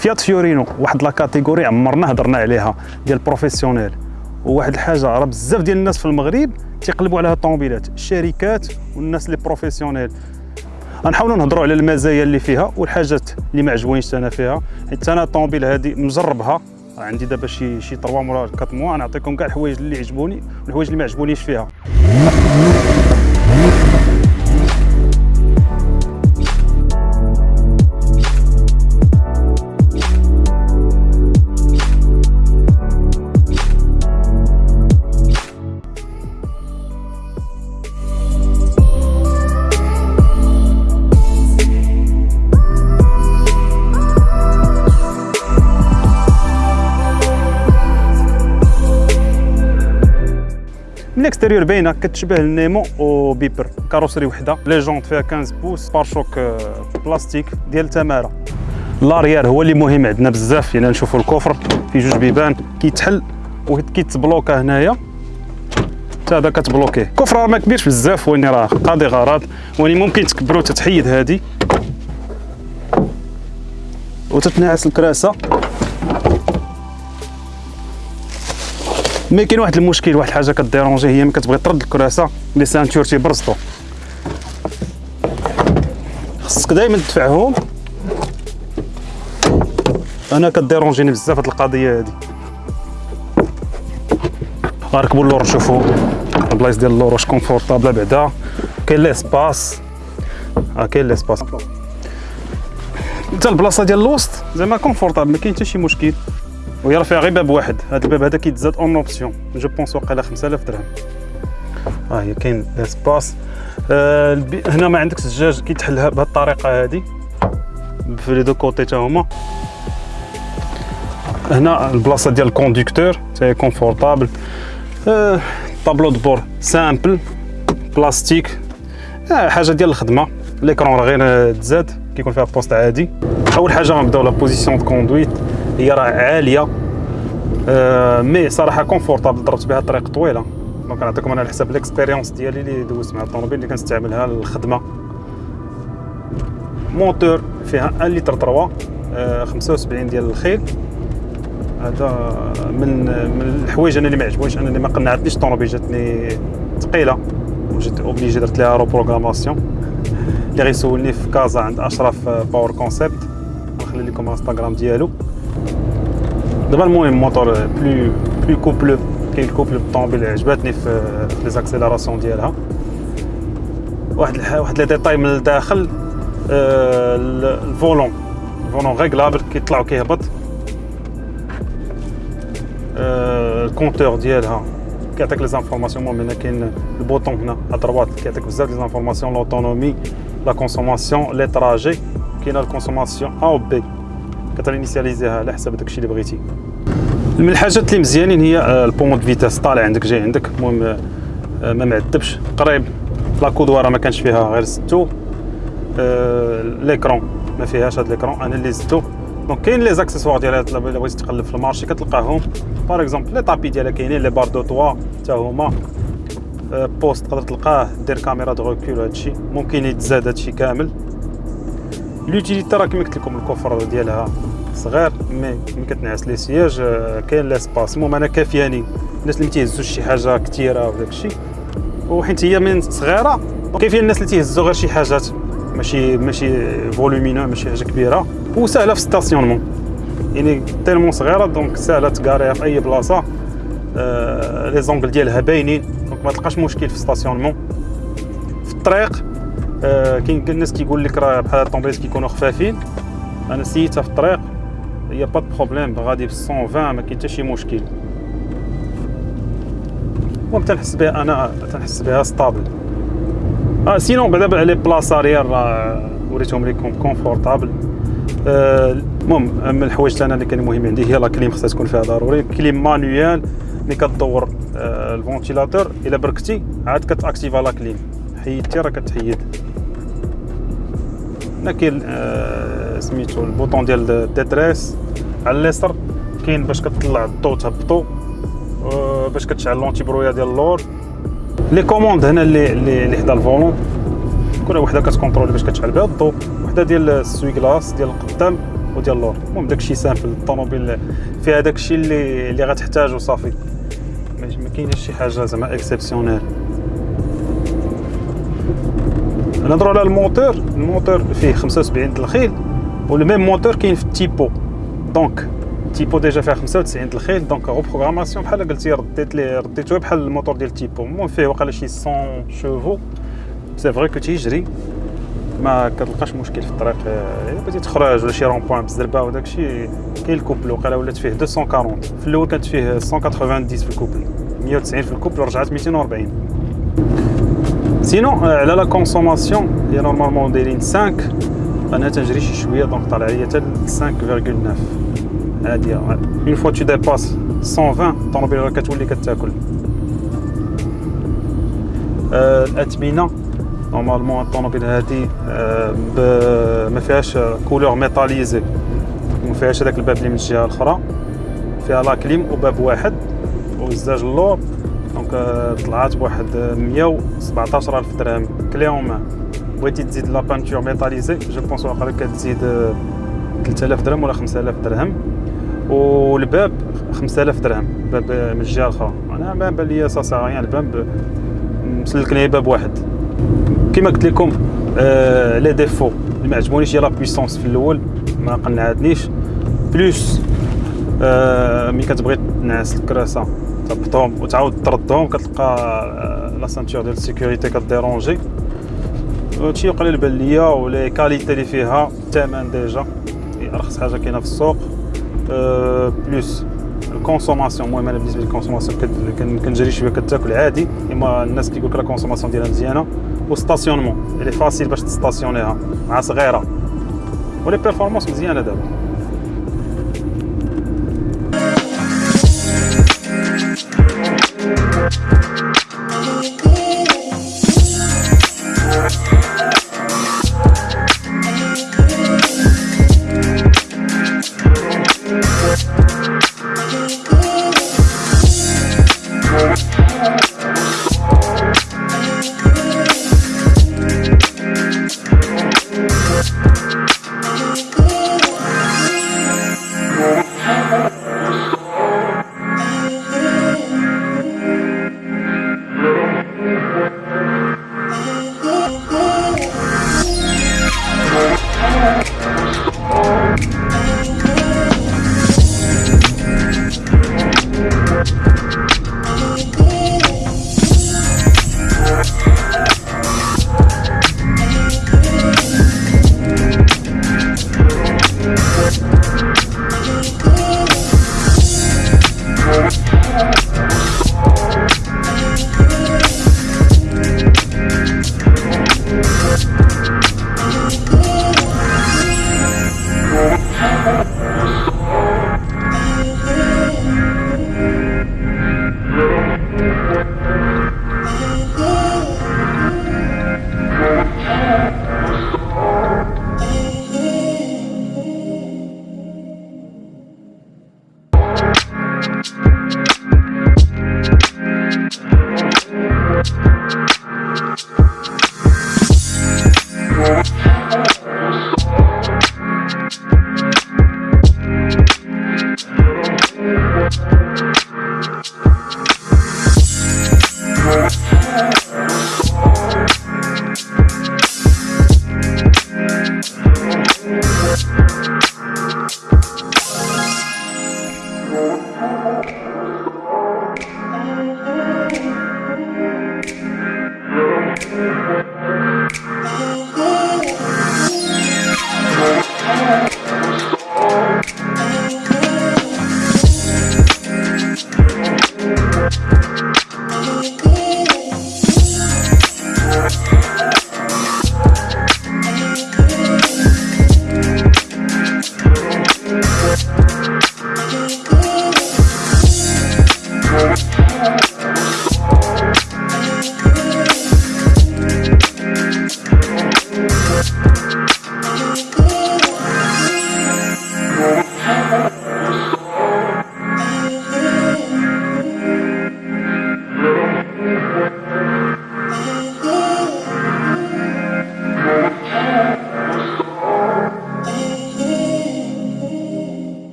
فيات فيورينو واحد la catégorie عمرنا هضرنا عليها ديال professionnel وواحد الحاجة راه بزاف ديال الناس في المغرب تيقلبوا على هاد الطوموبيلات الشركات والناس اللي professionnels غنحاولوا نهضروا على المزايا اللي فيها والحاجات اللي ما عجبونيش أنا فيها. حيت أنا الطوموبيل هذه مجربها عندي دابا شي شي 3 موا 4 موا. نعطيكم كاع الحوايج اللي عجبوني والحوايج اللي ما عجبونيش فيها. من الاكستيريور باينه كتشبه النيمو وبيبر كاروسري وحده لي جونت فيها 15 بوس بارشوك بلاستيك ديال تماره لاريير هو اللي مهم عندنا بزاف يعني نشوفوا الكفر فيه جوج بيبان كيتحل وكيتبلوكا هنايا حتى هذا كتبلوكيه الكفر راه ما كبيرش بزاف واني راه قاضي غرض واني ممكن تكبرو تتحيد هادي وتتنعس الكراسه mais كاين واحد المشكل واحد الحاجة ك dérange هي ملي كتبغي ترد الكراسة les ceintures تيبرزطو. خصك دائما تدفعهم. أنا ك dérange ني بزاف هاد القضية هادي. غنركبوا اللور نشوفوا البلايص ديال اللور واش confortable بعدا. كاين l'espace. آه كاين l'espace. حتى البلاصة ديال الوسط زعما confortable ما كاين حتى شي مشكل. فيها غير باب واحد. هذا الباب هذا كيتزاد en option. Je pense واقيلا 5000 درهم. ها هي كاين espace آه. هنا ما عندكش الزجاج كيتحل بهذه الطريقة هذه في les deux côtés تا هما. هنا البلاصة ديال ال conducteur تاهي confortable آه tableau de bord simple plastique آه حاجة ديال الخدمة. l'écran راه غير تزاد كيكون فيها poste عادي. أول حاجة غنبداو la position de conduite هي راه عاليه. آه mais صراحة confortable ضربت بها طريق طويله. donc نعطيكم أنا على حساب ال expérience ديالي اللي دوزت مع الطوموبيل اللي كنستعملها للخدمة. موتور فيها 1 لتر 3 آه 75 ديال الخيل. هذا من من الحوايج أنا اللي ما عجبونيش أنا اللي ما قنعتنيش الطوموبيل جاتني ثقيلة. وجيت اوبليجي درت لها روبروغراماسيون اللي غيسولني في كازا عند أشرف باور كونسيبت نخلي لكم الانستغرام ديالو. دابا المهم موتور بلو بلو كوبلو كاين الكوبل بالطوموبيل عجباتني في لي زاكسيلاراسيون ديالها واحد واحد لي ديتاي من الداخل آه الفولون الفولون ريغلابل كيطلع وكيهبط آه الكونتور ديالها كيعطيك لي زانفورماسيون المهم هنا كاين البوطون هنا ادروات كيعطيك بزاف لي زانفورماسيون لوتونومي لا كونسوماسيون لي تراجي كاينة الكونسوماسيون ا و بي كترينيسياليزيها على حسب داكشي اللي بغيتي. من الحاجات اللي مزيانين هي آه، البومود فيتاس طالع عندك جاي عندك. المهم آه، ما معذبش. قريب لا كودواره ما كانش فيها غير ستو. آه، ليكرون ما فيهاش هاد ليكرون أنا اللي زدتو. donc كاين les accessoires ديالها الا بغيتي تقلب في المارشي كتلقاهم. par exemple les tapis ديالها كاينين les barres de toit حتى هما. poste تقدر تلقاه دير caméra de recul هادشي ممكن يتزاد هادشي كامل. l'utilité راه كما قلت لكم ال coffre ديالها. صغير ملي كتنعس les sièges كاين l'espace المهم أنا كافياني الناس اللي ما شي حاجة كثيره وداك الشيء وحيت هي من صغيرة كاين الناس اللي تيهزوا غير شي حاجات؟ ماشي ماشي volumineux ماشي حاجة كبيرة. وسهله في stationnement يعني tellement صغيرة donc سهله ت garer يها في أي بلاصة. آه les angles ديالها باينين. donc ما تلقاش مشكل في stationnement في الطريق آه كاين الناس كيقول لك راه بحال الطوموبيلات كيكونوا خفافين. أنا essayer تها في الطريق. هي pas problème غادي في 120 ما كاين حتى شي مشكل المهم تنحس بها أنا تنحس بها stable آه سينون بعدا لي بلاص اريير وريتهم لكم كونفورتابل المهم آه من الحوايج أنا اللي كان مهم عندي هي لا كليم خصها تكون فيها ضروري. كليم مانويال ملي كدور آه الفونتيلاتور إلا بركتي عاد كتأكتيفا لا كليم. حيدتي راه كتحيد. هنا كاين آه سميتو البوطون ديال الديتريس على اليسر كاين باش كتطلع الضو تهبطو باش كتشعل لونتي برويا ديال اللور. لي كوموند هنا اللي اللي حدا الفولون. كل وحده كتكونترولي باش كتشعل بها الضو. وحده ديال السوي كلاس ديال القدام وديال اللور. المهم داكشي سامبل الطوموبيل. فيها داكشي اللي اللي غتحتاجو صافي. ما كاينش شي حاجة زعما اكسبسيونيل نهضروا على الموتور. الموتور فيه 75 الخيل والميم موتور كاين في التيبو دونك تيبو ديجا فيها 95 الخيل دونك غو بروغراماسيون بحال قلتي رديت لي رديتو بحال الموتور ديال تيبو المهم فيه وقال شي 100 شوفو سي فري كو تيجري ما كتلقاش مشكل في الطريق الا بغيتي تخرج ولا شي رون بوان بزربه وداكشي كاين الكوبل وقال ولات فيه 240 في الأول كانت فيه 190 في الكوبل 190 في الكوبل ورجعت 240 سينو على لا كونسوماسيون هي نورمالمون دايرين 5 أنا تنجري شي شوية donc طالع ليا حتى 5.9 عاديه une fois tu dépasses 120 الطوموبيل كتولي كتاكل. الاثمنه normalement الطوموبيل هادي ما فيهاش couleur métallisée ما فيهاش هذاك الباب اللي من الجهة الأخرى. فيها la clim وباب واحد. وزاج اللور. donc طلعات بواحد 117 ألف درهم. كلي اون مان بغيتي تزيد la peinture métallisée je pense واقيلا كتزيد 3000 درهم ولا 5000 درهم. والباب 5000 درهم باب من الجهة الأخرى. أنا ما بان لي سا سا الباب مسلكني باب واحد. كما قلت لكم آه les défauts. اللي ما عجبونيش هي la puissance في الأول ما قنعتنيش. plus آه ملي كتبغي تنعس الكراسة تهبطهم وتعاود تردهم كتلقى آه la ceinture ديال ال sécurité ك déranger. هادشي قليل بان ليا و les qualités اللي فيها الثمن déjà. أرخص حاجة كاينة في السوق. أه plus. ال consommation المهم أنا بالنسبة لل consommation كنجري شوية كتاكل عادي. إما الناس كيقول لك la consommation ديالها مزيانة. و stationnement اللي facile باش تستاسيونيها مع صغيرة. و les performances مزيانة دابا.